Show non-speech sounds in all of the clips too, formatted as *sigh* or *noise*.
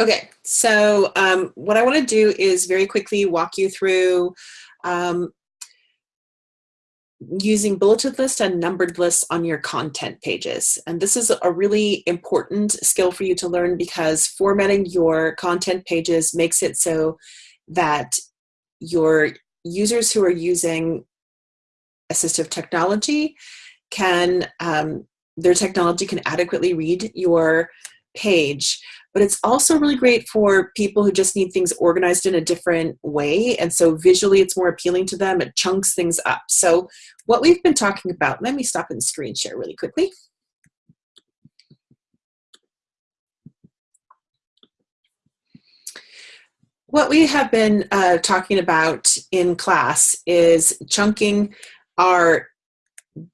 Okay, so um, what I want to do is very quickly walk you through um, using bulleted list and numbered lists on your content pages. And this is a really important skill for you to learn because formatting your content pages makes it so that your users who are using assistive technology can, um, their technology can adequately read your page but it's also really great for people who just need things organized in a different way. And so visually it's more appealing to them. It chunks things up. So what we've been talking about, let me stop and screen share really quickly. What we have been uh, talking about in class is chunking our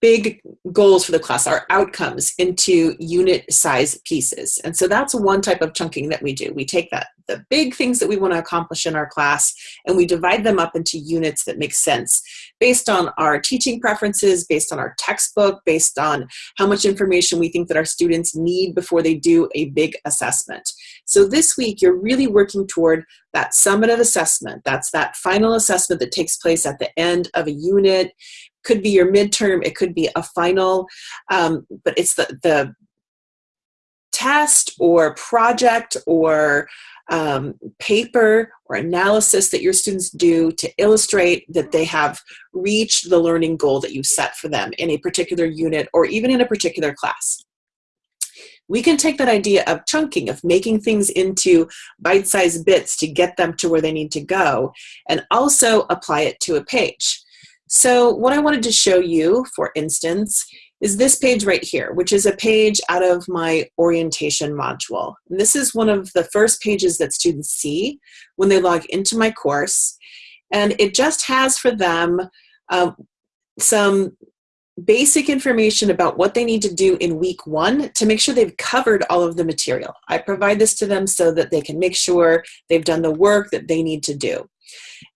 big goals for the class, our outcomes, into unit size pieces. And so that's one type of chunking that we do. We take that the big things that we want to accomplish in our class and we divide them up into units that make sense based on our teaching preferences, based on our textbook, based on how much information we think that our students need before they do a big assessment. So this week you're really working toward that summative assessment. That's that final assessment that takes place at the end of a unit could be your midterm, it could be a final, um, but it's the, the test or project or um, paper or analysis that your students do to illustrate that they have reached the learning goal that you set for them in a particular unit or even in a particular class. We can take that idea of chunking, of making things into bite-sized bits to get them to where they need to go, and also apply it to a page. So what I wanted to show you, for instance, is this page right here, which is a page out of my orientation module. And this is one of the first pages that students see when they log into my course. And it just has for them um, some basic information about what they need to do in week one to make sure they've covered all of the material. I provide this to them so that they can make sure they've done the work that they need to do.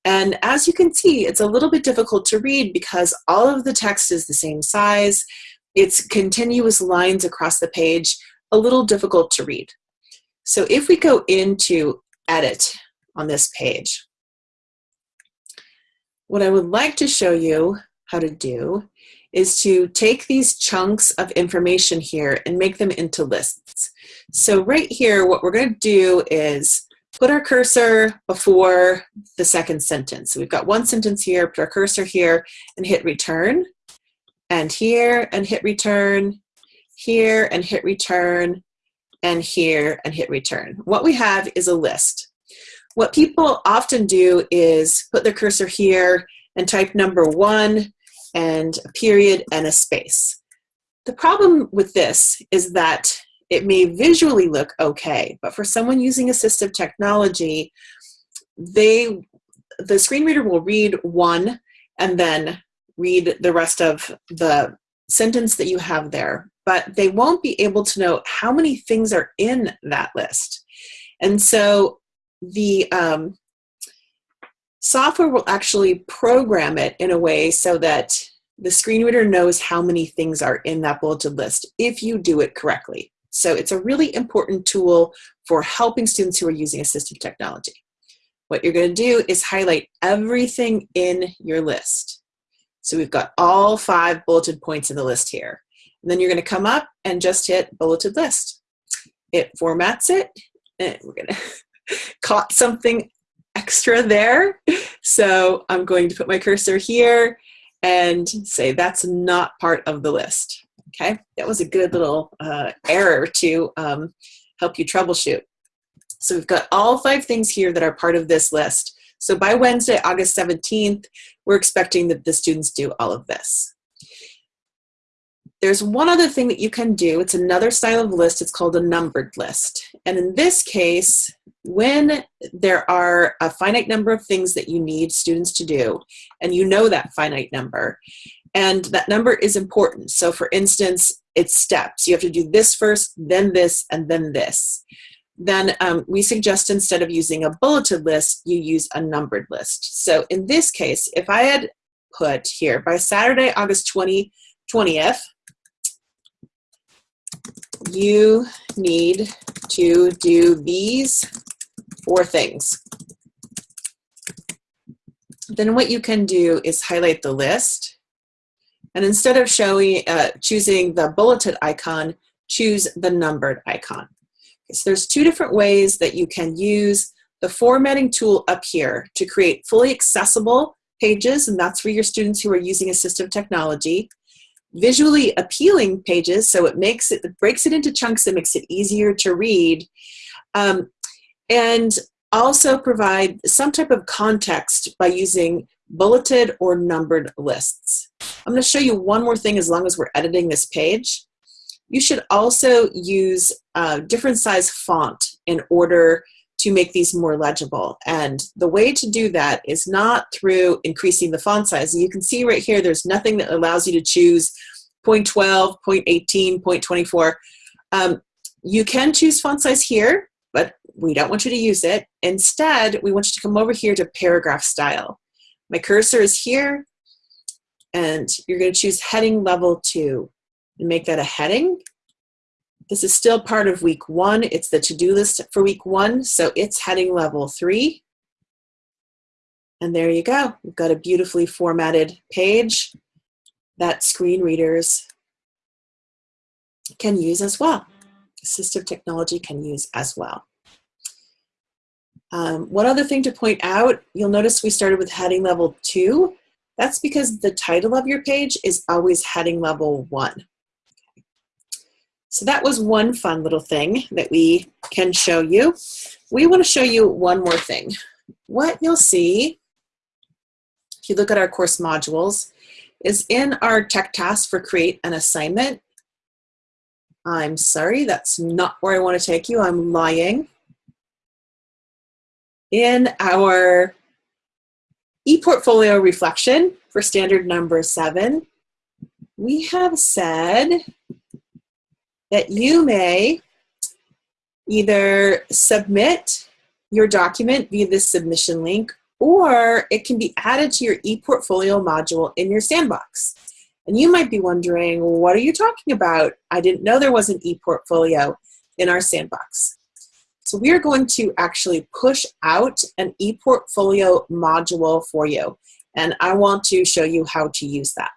And as you can see, it's a little bit difficult to read because all of the text is the same size. It's continuous lines across the page, a little difficult to read. So if we go into edit on this page, what I would like to show you how to do is to take these chunks of information here and make them into lists. So right here, what we're going to do is put our cursor before the second sentence. So we've got one sentence here, put our cursor here and hit return, and here and hit return, here and hit return, and here and hit return. What we have is a list. What people often do is put their cursor here and type number one and a period and a space. The problem with this is that it may visually look okay, but for someone using assistive technology, they the screen reader will read one and then read the rest of the sentence that you have there, but they won't be able to know how many things are in that list. And so the um, software will actually program it in a way so that the screen reader knows how many things are in that bulleted list if you do it correctly. So it's a really important tool for helping students who are using assistive technology. What you're going to do is highlight everything in your list. So we've got all five bulleted points in the list here. And then you're going to come up and just hit bulleted list. It formats it. And we're going to caught something extra there. So I'm going to put my cursor here and say that's not part of the list. Okay, that was a good little uh, error to um, help you troubleshoot. So we've got all five things here that are part of this list. So by Wednesday, August 17th, we're expecting that the students do all of this. There's one other thing that you can do. It's another style of list. It's called a numbered list. And in this case, when there are a finite number of things that you need students to do, and you know that finite number, and that number is important. So for instance, it's steps. You have to do this first, then this, and then this. Then um, we suggest instead of using a bulleted list, you use a numbered list. So in this case, if I had put here by Saturday, August 20, 20th, you need to do these four things. Then what you can do is highlight the list. And instead of showing, uh, choosing the bulleted icon, choose the numbered icon. Okay, so there's two different ways that you can use the formatting tool up here to create fully accessible pages, and that's for your students who are using assistive technology. Visually appealing pages, so it makes it, it breaks it into chunks and makes it easier to read. Um, and also provide some type of context by using bulleted or numbered lists. I'm going to show you one more thing as long as we're editing this page. You should also use a different size font in order to make these more legible. And the way to do that is not through increasing the font size. You can see right here, there's nothing that allows you to choose 0.12, 0.18, 0.24. Um, you can choose font size here, but we don't want you to use it. Instead, we want you to come over here to paragraph style. My cursor is here, and you're going to choose heading level two and make that a heading. This is still part of week one. It's the to-do list for week one, so it's heading level three. And there you go. We've got a beautifully formatted page that screen readers can use as well. Assistive technology can use as well. Um, one other thing to point out, you'll notice we started with heading level two. That's because the title of your page is always heading level one. So that was one fun little thing that we can show you. We want to show you one more thing. What you'll see, if you look at our course modules, is in our tech task for create an assignment. I'm sorry, that's not where I want to take you. I'm lying. In our ePortfolio reflection for standard number seven, we have said that you may either submit your document via this submission link or it can be added to your ePortfolio module in your sandbox. And you might be wondering, what are you talking about? I didn't know there was an ePortfolio in our sandbox. So we are going to actually push out an ePortfolio module for you. And I want to show you how to use that.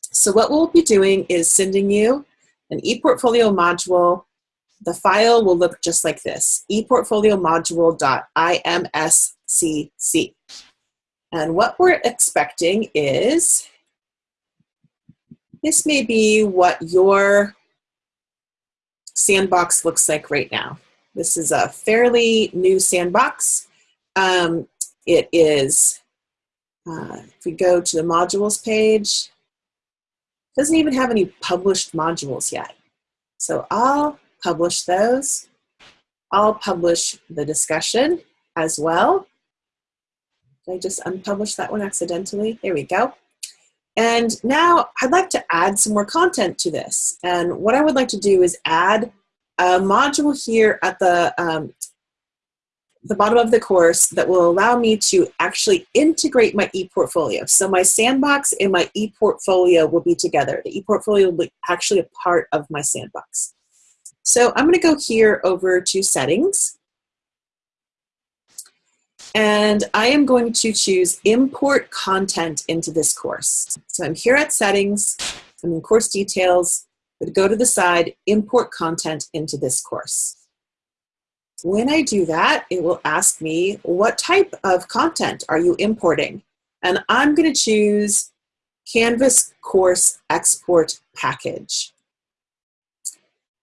So what we'll be doing is sending you an ePortfolio module. The file will look just like this, ePortfolioModule.imscc. And what we're expecting is, this may be what your sandbox looks like right now. This is a fairly new sandbox. Um, it is, uh, if we go to the modules page, doesn't even have any published modules yet. So I'll publish those. I'll publish the discussion as well. Did I just unpublish that one accidentally? There we go. And now I'd like to add some more content to this. And what I would like to do is add a module here at the um, the bottom of the course that will allow me to actually integrate my ePortfolio. So my sandbox and my ePortfolio will be together. The ePortfolio will be actually a part of my sandbox. So I'm gonna go here over to settings. And I am going to choose import content into this course. So I'm here at settings, I'm in course details, but go to the side, import content into this course. When I do that, it will ask me, what type of content are you importing? And I'm going to choose Canvas Course Export Package.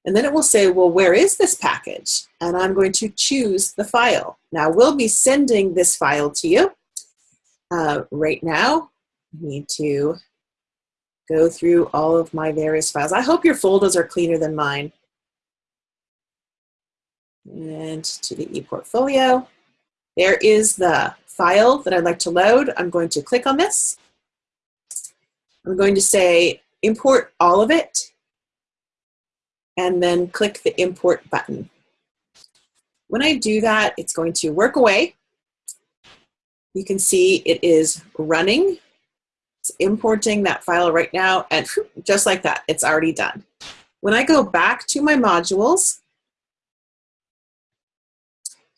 And then it will say, well, where is this package? And I'm going to choose the file. Now, we'll be sending this file to you. Uh, right now, I need to go through all of my various files. I hope your folders are cleaner than mine and to the ePortfolio. There is the file that I'd like to load. I'm going to click on this. I'm going to say import all of it and then click the import button. When I do that, it's going to work away. You can see it is running. It's importing that file right now and *laughs* just like that, it's already done. When I go back to my modules,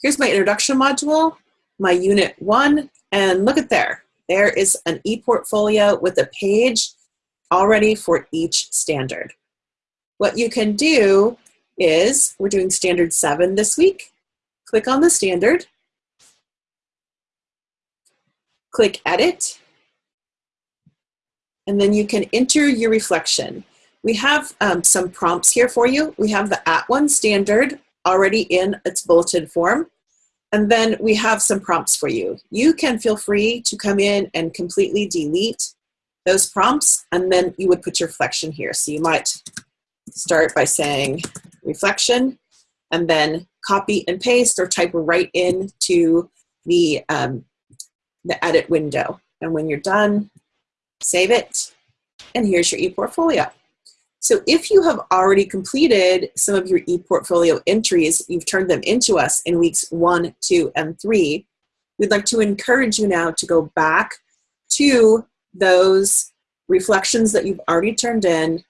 here's my introduction module, my unit one, and look at there. There is an e-portfolio with a page already for each standard. What you can do is, we're doing standard seven this week. Click on the standard, click edit, and then you can enter your reflection. We have um, some prompts here for you. We have the at one standard already in its bulleted form. And then we have some prompts for you. You can feel free to come in and completely delete those prompts, and then you would put your reflection here. So you might start by saying reflection, and then copy and paste or type right into the, um, the edit window. And when you're done, save it, and here's your ePortfolio. So if you have already completed some of your ePortfolio entries, you've turned them into us in weeks one, two, and three, we'd like to encourage you now to go back to those reflections that you've already turned in,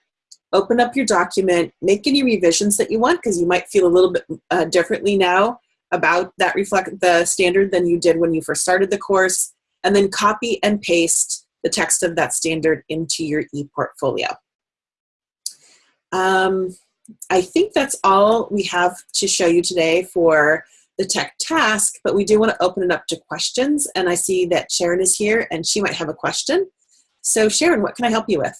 open up your document, make any revisions that you want because you might feel a little bit uh, differently now about that reflect the standard than you did when you first started the course, and then copy and paste the text of that standard into your ePortfolio. Um, I think that's all we have to show you today for the tech task, but we do want to open it up to questions. And I see that Sharon is here and she might have a question. So Sharon, what can I help you with?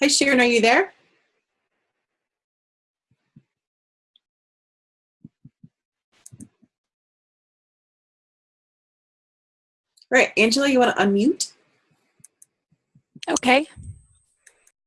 Hi Sharon, are you there? All right, Angela, you want to unmute? Okay.